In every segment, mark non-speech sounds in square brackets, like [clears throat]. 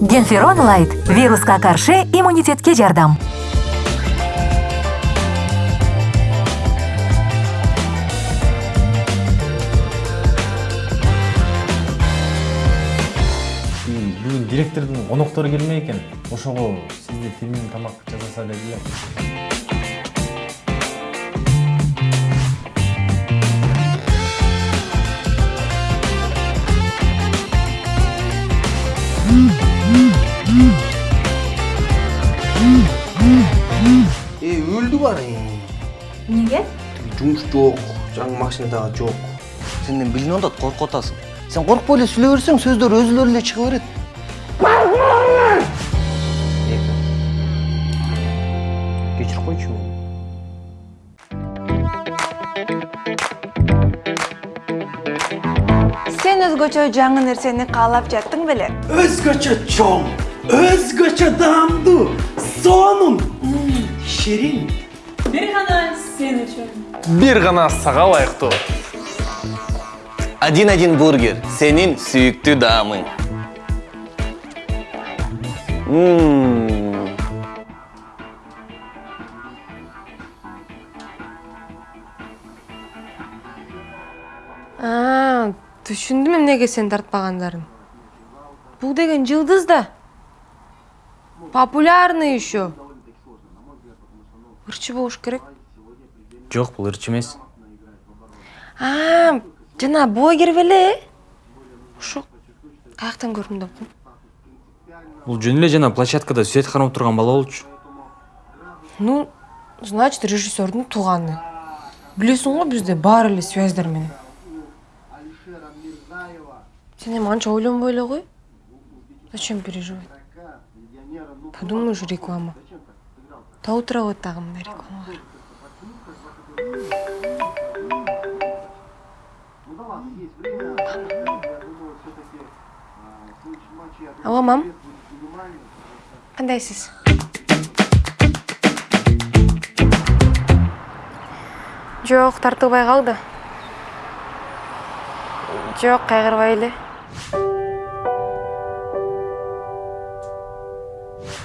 генферон лайт. Вируска каршы иммунитетке жардам бүгін директордың қонақтары келмей екен. Ошого сизде фильм тамак жасаса деп өлді бар неге? Жұмыс жоқ жаңа машина дагы жок. Сенден билинип атат коркуп атасың. Сен коркпой эле сүйлөй берсең сөздөр өзүлөрү эле чыга берет. Кечирип койчу сен өзгөчө жаңы нерсени каалап жаттың беле? Өзгөчө чоң, өзгөчө даамдуу, сонун, ширин. Сен үчүн бир гана сага ылайыктуу Один один бургер. Сенин сүйүктүү даамың. Мм. А, түшүндүм эмнеге сен тартпагандарын бул деген жылдыз да популярный еще ырчы болуш керек жок бул ырчы эмес а жана блогер беле ошо каяктан көрдүм деп бул жөн эле жана площадкада свет кармап турган бала болчу ну значит режиссердун тууганы билесиң го бизде баары эле связьдар менен. Сен эми анча ойлонбой эле кой зачем переживать? Подумаешь реклама. Тау тура коет дагы мындай рекламалар алло мам. Кандайсыз жок тартылбай калды жок кайгырбай эле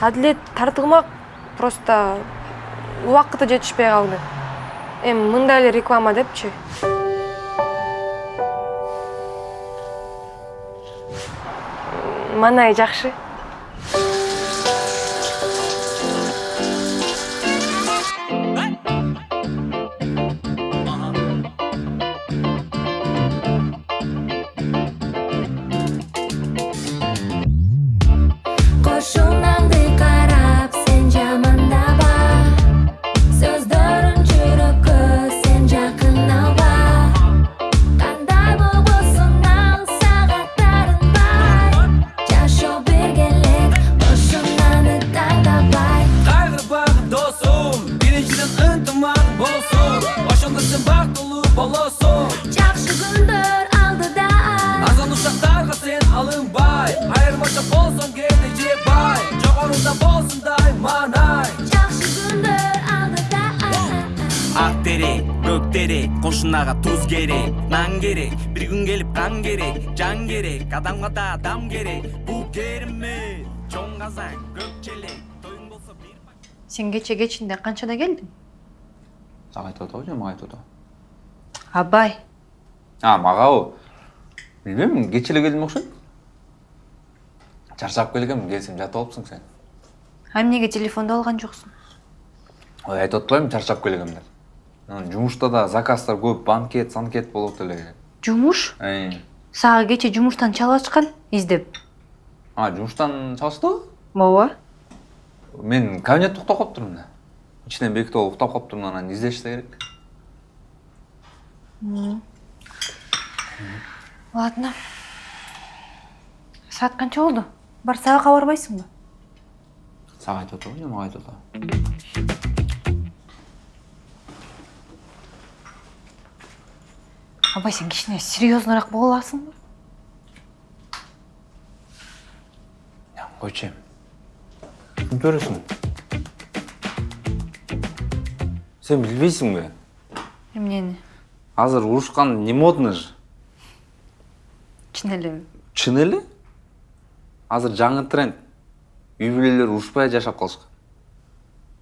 адилет тартылмак просто убакыты жетишпей калды эми мындай эле реклама депчи маанай жакшы керек нан керек бир күн келип кан керек жан керек адамга да адам керек бул керемет чоң казан көк челек тоюң болсо бир сен кече кечинде канчада келдиң сага айтып атабы же мага айтып атабы абай а магабы билбейм кеч эле келдим окшойт чарчап келгем келсем жатып алыпсың сен а эмнеге телефонду алган жоксуң ой айтып атпаймынбы чарчап келгем деп жумушта да заказдар көп банкет санкет болуп эле жумуш сага кече жумуштан чалып издеп а жумуштан чалыштыбы ооба мен кабинетте уктап калыптырмын да ичинен бекитип алып уктап калыптырмын анан издешсе керек ладно саат канча болду бар сабакка барбайсыңбы сага айтып атабы же мага айтып атабы абай сен кичине серьезныйраак боло аласыңбы койчу эми түсүнүп бересиң сен билбейсиңби эмнени азыр урушкан не модно же чын элеби чын эле азыр жаңы тренд. Үй бүлелер урушпай жашап калышкан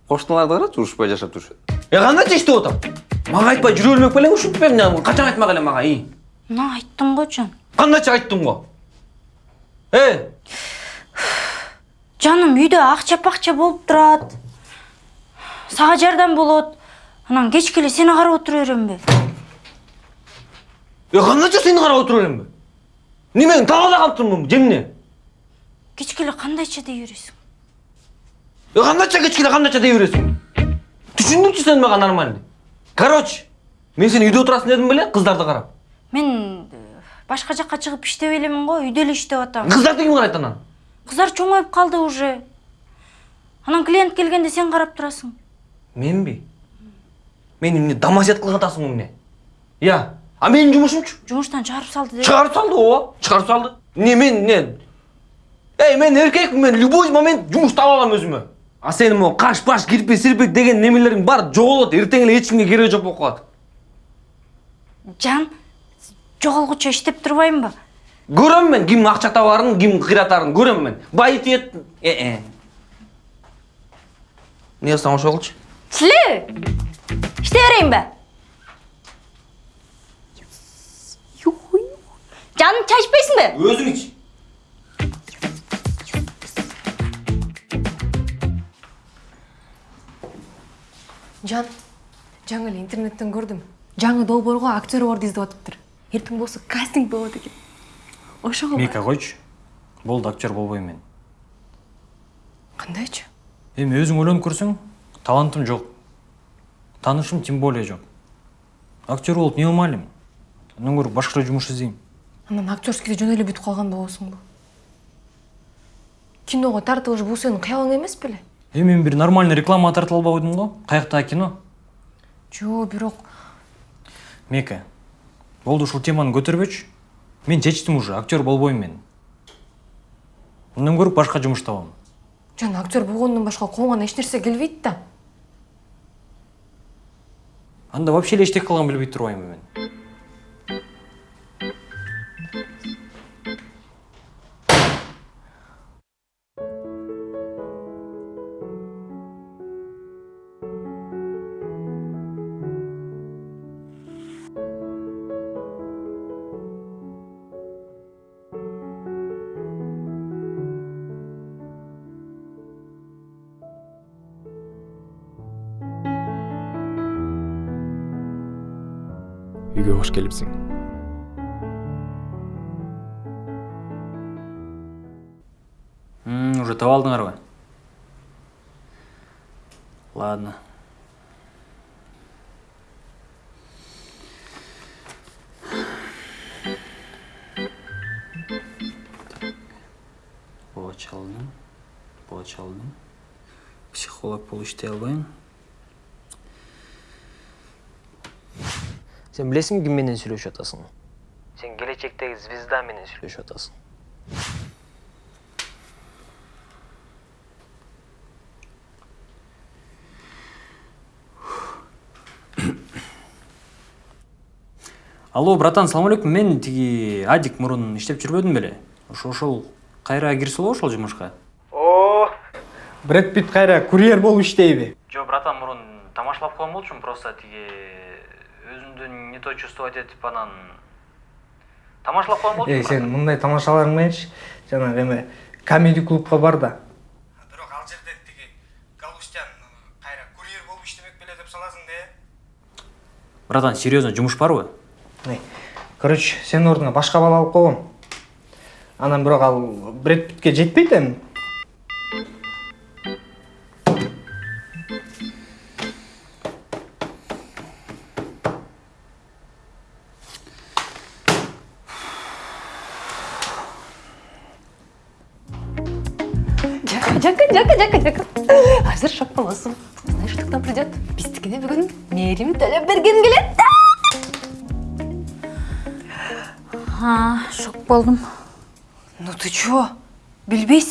кошуналарды карачы урушпай жашап жүрүшөт е кандайча иштеп атам мага айтпай жүрө бермек белең ушинтип эми качан айтмак элем мага и мына айттым го жан кандайча айттың го э жаным үйдө акча пакча болуп турат сага жардам болот анан кечке эле сени карап отура беремби е кандайча сени карап отура беремби немең талаада калып турмунбу же эмне кечке эле кандайча дей бересиң е кандайча кечке эле кандайча дей бересиң түшүндүңчү сен мага нормально короче мен сен үйдө отурасың дедим беле кыздарды карап мен э, башка жакка чыгып иштебей элемин го үйдө эле иштеп атам кыздарды ким карайт анан? Кыздар чоңоюп калды уже. Анан клиент келгенде сен карап турасың менби мени эмне домосед кылып атасың эмне я а менин жумушумчу жумуштан чыгарып салды деп чыгарып салды ооба чыгарып салды. Эмне мен эмне эй мен эркекмин мен любой момент жумуш таба алам өзүмө а сенин могу каш баш кирпик сирпик деген немелериң баары жоголот эртең эле эч кимге кереги жок болуп калат жан жоголгучу иштеп турбаймынбы көрөм мен ким акча табаарын ким кыйратарын көрөм мен. Байытет э эмне кылсаң ошо кылчы силе иштей берейинби жаным чай ичпейсиңби өзүң ич жан жаңы эле интернеттен көрдүм. Жаңы долбоорго актер борду издеп атыптыр эртең болсо кастинг болот экен. Ошого мика койчу. Болду актер болбойм мен. Кандайчы эми өзүң ойлонуп көрсөң талантым жок. Таанышым тем более жок. Актер болуп эмне кылмай элем андан көрө башкача жумуш издейм анан актерскийде жөн эле бүтүп калган болосуңбу киного тартылыш бул сенин кыялың эмес беле? Эми мен бир нормальный реклама тартып койдум го каяктагы кино жо бирок? Мека болду ушул теманы көтөрбөчү мен чечтим уже актер болбойм мен. Мындан көрө башка жумуш табам. Жан актер болгондон башка колуңан эч нерсе келбейт да. Анда вообще эле эчтеке кылганын билбей турбаймынбы мен. Келипсиң М, уже таба алдыңарбы ладно. Боч алдым психолог иштей албайм сен билесиңби ким менен сүйлөшүп атасың сен келечектеги звезда менен сүйлөшүп атасың алло братан салам алейкум мен тиги адик мурун иштеп жүрбөдүм беле. Ошо ошол кайра кирсело ошол жумушка. О, Брэд Питт кайра курьер болуп иштейби? жо братан мурун тамашалап койгон болчумун просто тиги не то чувствовать этип анан тамашалап койгон болчумун Эй, сен мындай тамашаларың мененчи жанагы эме комеди клубка бар да. Бирок ал жерде тиги Галустян кайра курьер болуп иштемек беле деп саласың да. братан серьезно жумуш барбы короче, сенин ордуңа башка бала алып койгом. Анан бирок ал Брэд Питтке жетпейт эми.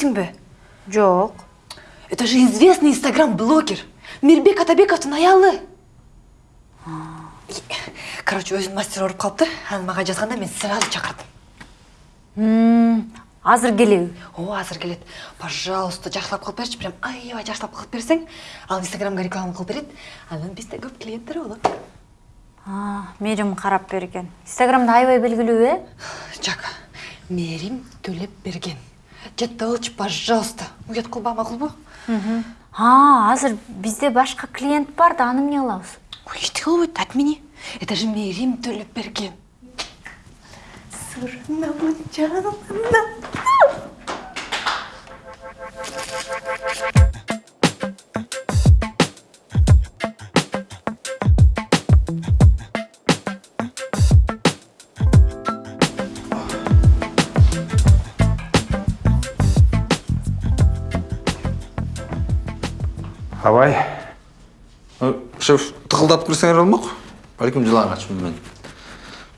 Билбейсиңби жок это же известный инстаграм-блогер. Мирбек атабековдун аялы короче өзүнүн мастер ооруп калыптыр анан мага жазганда мен сразу чакырдым азыр келеби ооба азыр келет пожалуйста жакшылап кылып берчи прям аябай жакшылап кылып берсең. Ал инстаграмга реклама кылып берет анан бизде көп клиенттер болот мерим карап берген инстаграмда аябай белгилүү э жак мерим төлеп берген. Жаттап алчы пожалуйста. Уят кылба макулбу а азыр бизде башка клиент бар да аны эмне кылабыз ой эчтеке болбойт отмени. Это же мерим төлеп берген сырнамын жанымда абай. Шеф тықылдатып кірсеңер болмақ бәлкім жылағачмын мен.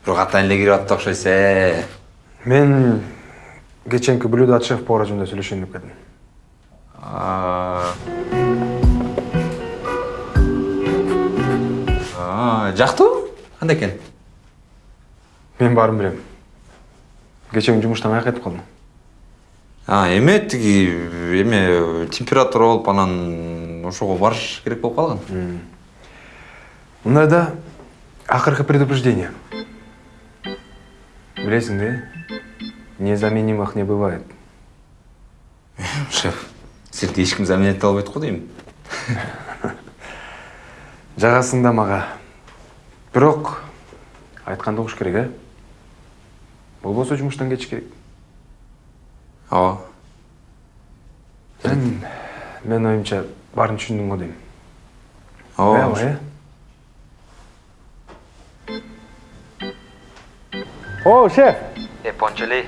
Бирок атайын эле кирип атты окшойсуз э. Мен кеченки блюдо от шеф повара жөнүндө сүйлөшөйүн деп келдим жактыбы кандай экен? Мен баарын билем. Кечең жумуштан каяка кетип калдың а эме тиги эме температура болуп анан ошого барыш керек болуп калган мындайда акыркы предупреждение. Билесиң да незаменимых не бывает. Шеф силерди эч ким заменить ете албайт го дейм [laughs] жагасың да мага бирок айтканды угуш керек э болбосо жумуштан кетиш керек. Ооба сен менин оюмча баарын түшүндүң го дейм ооба э о шеф! Э пончелей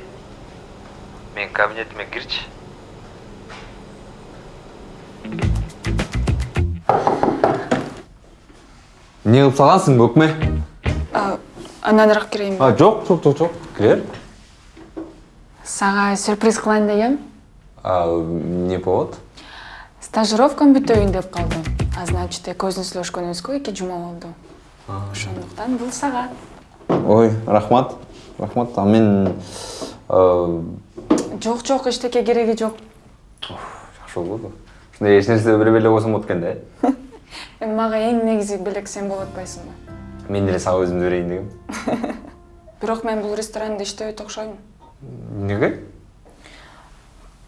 менин кабинетиме кирчи эмне кылып салгансың көкме ананыраак кирейинби а жок жок жок жок кире бер сага сюрприз кылайын дегем а эмне повод? Стажировкам бүтөйүн деп калдым. А значит көзүн сүйлөшкөнүбүзгө эки жума болду. Ошондуктан бул сага. Ой рахмат. Рахмат. А мен жок жок эчтеке кереги жок. Жакшы болбойбу ушундай эч нерсе бере эле койсом болот экен да э? [laughs] Эми мага эң негизи белек сен болуп атпайсыңбы мен деле сага өзүмдү берейин дегем. [laughs] Бирок мен бул ресторанда иштебейт окшойм эмнеге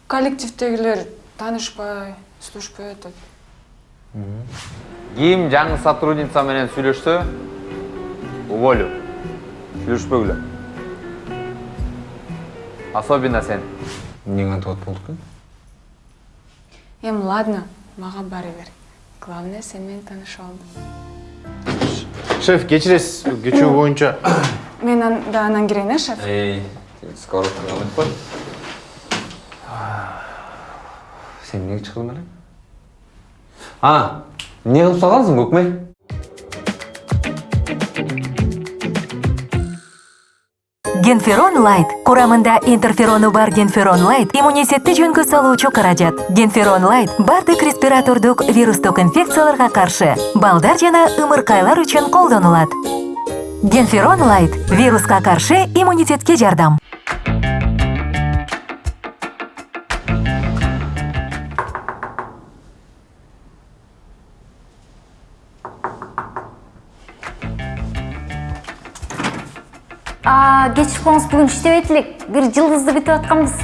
коллективдегилер таанышпай сүйлөшпөй атат ким жаңы сотрудница менен сүйлөшсө уволю. Сүйлөшпөгүлө особенно сен. Эмне кантип атып болду экен эми ладно мага баары бир главное сен менен таанышып алдың. Шеф кечиресиз. Кечүү боюнча. Мен анда анан кирейин э шеф? Эй сковородканы алып кой сен эмнеге чыгдың эле а эмне кылып салгансың көкме? Генферон лайт. Курамында интерферону бар генферон лайт иммунитетти жөнгө салуучу каражат генферон лайт баардык респиратордук вирустук инфекцияларга каршы балдар жана ымыркайлар үчүн колдонулат генферон лайт вируска каршы иммунитетке жардам. Кечирип коңуз бүгүн иштебейт элек бир жылдызды күтүп атканбыз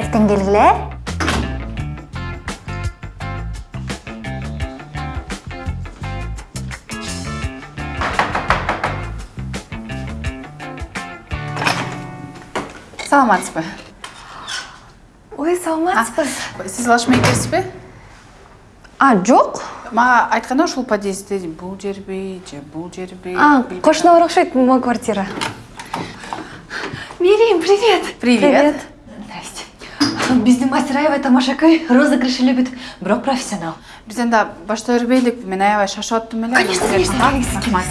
эртең келгиле э саламатсызбы ой саламатсызбы сиз лашма экенсизби а жок мага айтканда ушул подъездде бул жерби же бул жерби а кошуна бар окшойт могу квартира мерим привет. Привет. здрасте. Биздин мастер аябай тамашакөй розыгрыш эле бүт бирок профессионал. Биз анда баштай бербейликпи мен аябай шашып аттым эле конечно конечно келиңиз келиңиз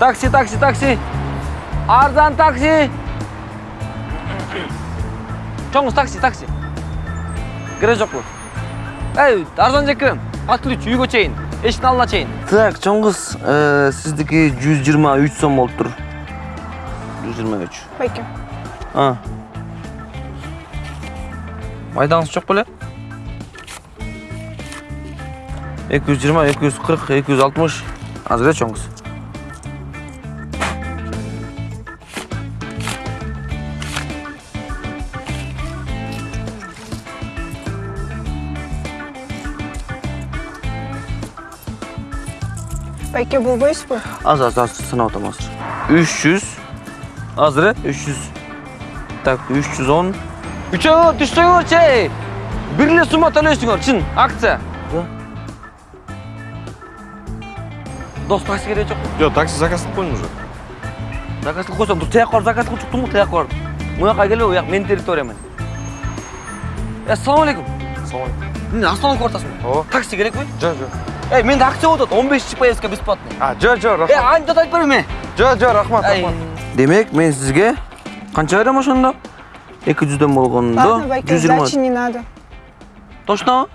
такси такси такси. Арзан такси. Чоңуз такси такси кереги жокпу ей арзан жекем отключ үйгө чейин эшиктин алдына чейин так чоң кыз сиздики жүз жыйырма үч сом болуп тур жүз жыйырма үч байке майдаңыз жок беле эки жүз жыйырма эки жүз кыз байке болбойсузбу азыр азыр азыр санап атам азыр үч жүз азыр э үч жүз так үч жүз он үчөө түшсөңөрчү эй бир эле сумма төлөйсүңөр чын акция дос такси кереги жок жок такси заказ кылып уже заказ кылып койсоң тияка барып заказ кылып чыктың го тияка барып муяка келбе буяк менин территориям э ассалам алейкум салам эмне остановка ортасыңбы ооба такси керекпи жок жок эй менде акция болуп атат он бешинчи поездка бесплатный а жок жок э рахмат. Антип айтып бербейм жок жок рахмат Ай. рахмат. Демек мен сизге канча берем ошондо эки жүздөн болгондо ладно байке сдачи не надо. Точнобу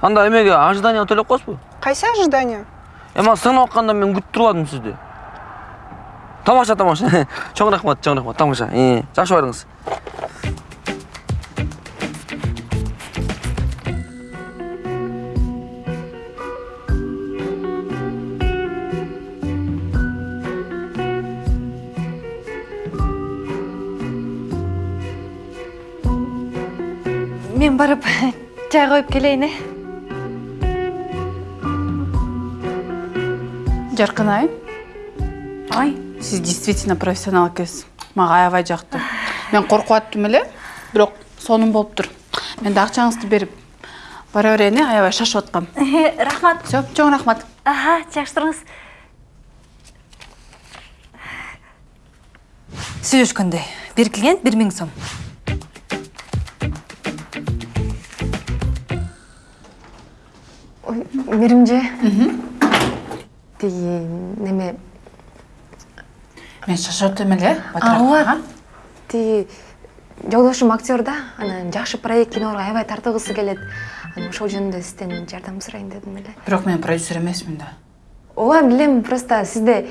анда эмеге ожидание төлөп коесузбу кайсы ожидание эми сыгынып атканда мен күтүп турбадым сизди. Тамаша тамаша. [laughs] Чоң рахмат чоң рахмат. Тамаша Э, жакшы барыңыз мен барып чай коюп келейин э жаркынай ай сиз действительно профессионал экенсиз мага аябай жакты мен коркуп аттым эле бирок сонун болуптур мен да акчаңызды берип бара берейин э аябай шашып аткам рахмат. Все чоң рахмат. Аха жакшы туруңуз сүйлөшкөндөй бир клиент бир миң сом. Мээрим же тиги неме мен шашып атам эле ооба тиги жолдошум актер да? Анан жакшы проект кинолорго аябай тартылгысы келет анан ошол жөнүндө сизден жардам сурайын дедим эле бирок мен продюсер эмесмин да. Ооба билем просто сизде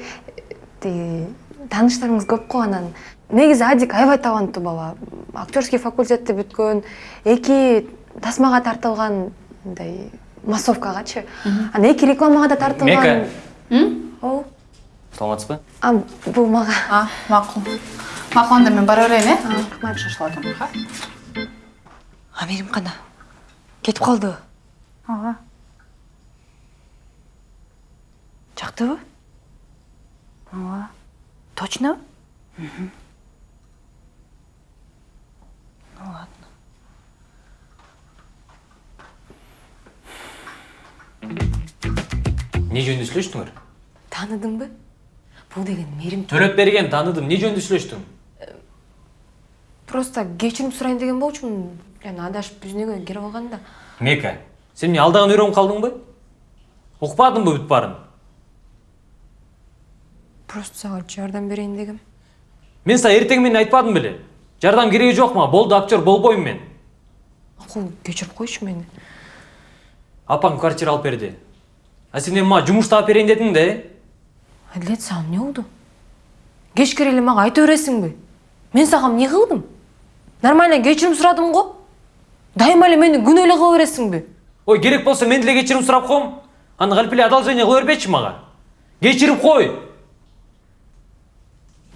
тиги тааныштарыңыз көп го анан негизи адик аябай таланттуу бала актерский факультетти бүткөн эки тасмага тартылган мындай массовкагачы анан эки рекламага да тартылган ооба саламатсызбы а бул мага а макул макул анда мен бара берейин э рахмат шашылып атам ха амирим кана кетип калдыбы ооба жактыбы ооба точно? Не жөнүндө сүйлөштүңөр тааныдыңбы бул деген мээрим төлөп берген тааныдым не жөнүндө сүйлөштүң просто кечирим сурайын деген болчумун жана адашып бүзнөгө кирип алган да мека сен эмне алдаган үйрөнүп калдыңбы укпадыңбы бүт баарын просто сага жардам берейин дегем мен сага эртең менен айтпадым беле жардам кереги жок мага болду актер болбойм мен. Макул кечирип койчу мени апаң квартира алып берди а сен эми мага жумуш таап берейин дедиң да э адилет сага эмне болду кечке эле мага айта бересиңби мен сага эмне кылдым нормально кечирим сурадым го дайыма эле мени күнөө эле кыла бересиңби ой керек болсо мен деле кечирим сурап коем аны калп эле одолжение кыла бербечи мага кечирип кой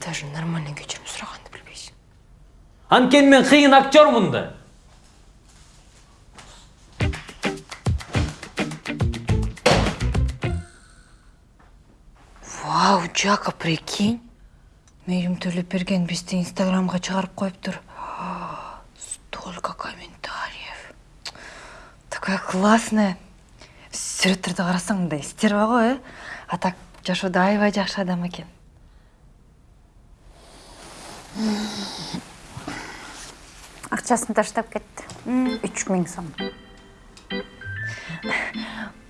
даже нормально кечирим билбейсиң анткени мен кыйын актермун да жака прикинь. Мээрим төлөп берген бизди инстаграмга чыгарып коюптур столько комментариев. Такая классная. Сүрөттөрдү карасаң мындай стерва го э? А так жашоодо аябай жакшы адам экен акчасын таштап үч миң сом.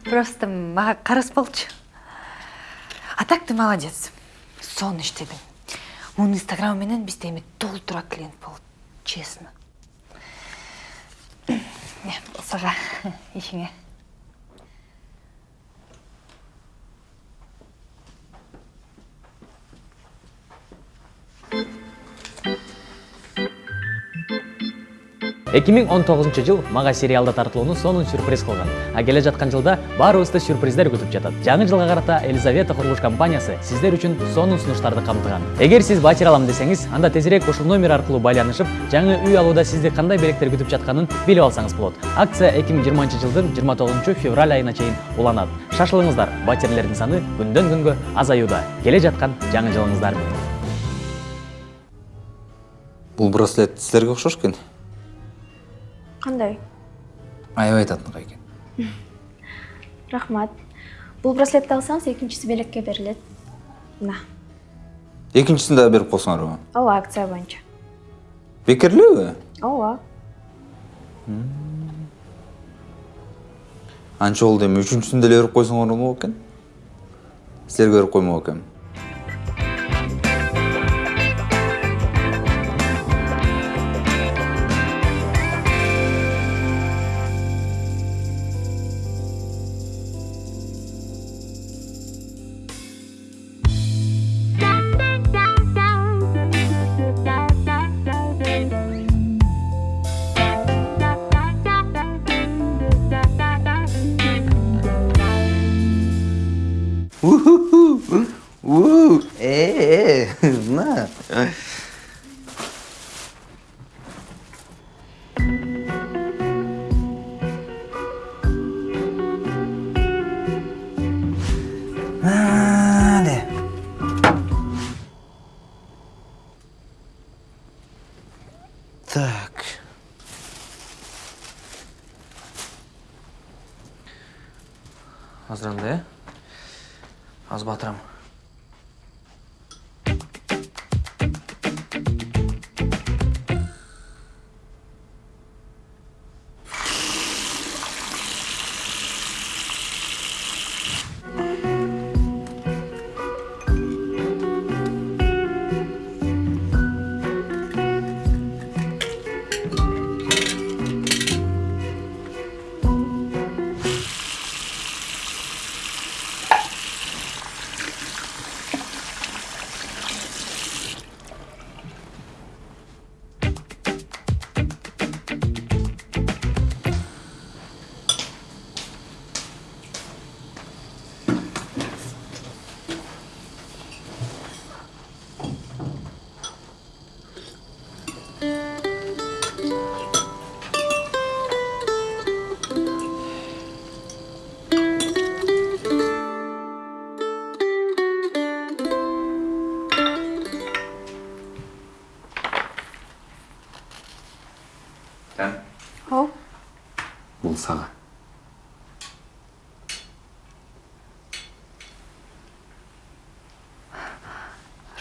Просто мага карыз болчу. А так ты молодец. Мунун инстаграмы менен бизде эми толтура клиент болот честно. [clears throat] Сага ишиңе [laughs] эки миң он тогузунчу жыл мага сериалда тартылууну сонун сюрприз кылган. А келе жаткан жылда баарыбызды сюрприздер күтүп жатат. Жаңы жылга карата елизавета курулуш компаниясы сиздер үчүн сонун сунуштарды камтыган. Эгер сиз батир алам десеңиз анда тезирээк ушул номер аркылуу байланышып жаңы үй алууда сизди кандай белектер күтүп жатканын билип алсаңыз болот. Акция эки миң жыйырманчы жылдын жыйырма тогузунчу февраль айына чейин уланат. Шашылыңыздар батирлердин саны күндөн күнгө азаюуда. Келе жаткан жаңы жылыңыздар. Менен бул браслет силерге окшош экен кандай аябай татымгай экен рахмат. Бул браслетти алсаңыз экинчиси белекке берилет мына экинчисин дагы берип койсоңарбы ооба акция боюнча бекер элеби ооба анча болду эми үчүнчүсүн деле берип койсоңор болмок экен силерге берип коймок экенмин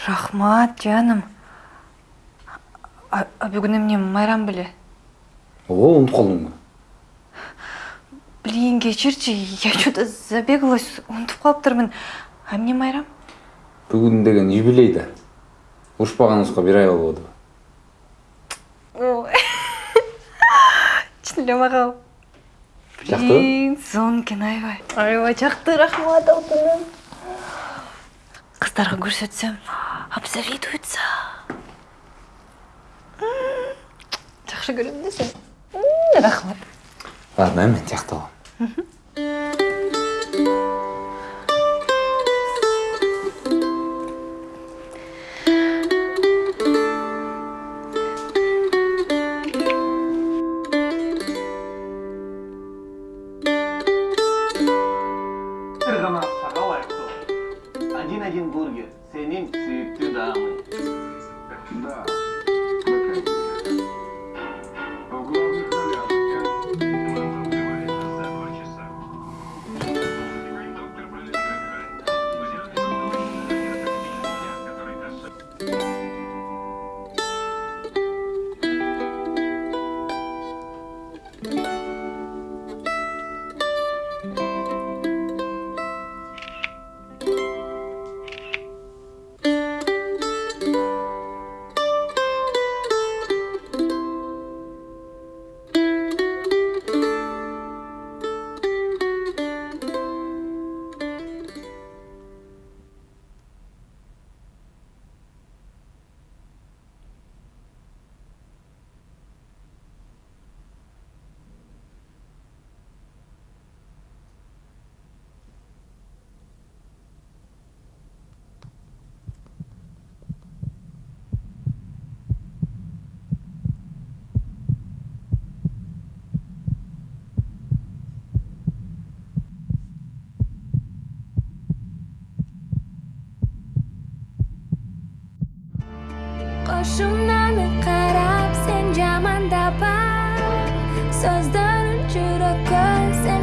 рахмат жаным. А а бүгүн эмне майрам беле ооба унутуп калдыңбы блин кечирчи я что то забегалась унутуп калыптырмын а эмне майрам? Бүгүн деген юбилей да. Урушпаганыбызга бир [laughs] ай болбодубу чын эле мага блин сонун экен аябай аябай жакты рахмат алтыным. Кыздарга көрсөтсөм обзавидуются жакшы көрөм да сени рахмат ладно мен тияктап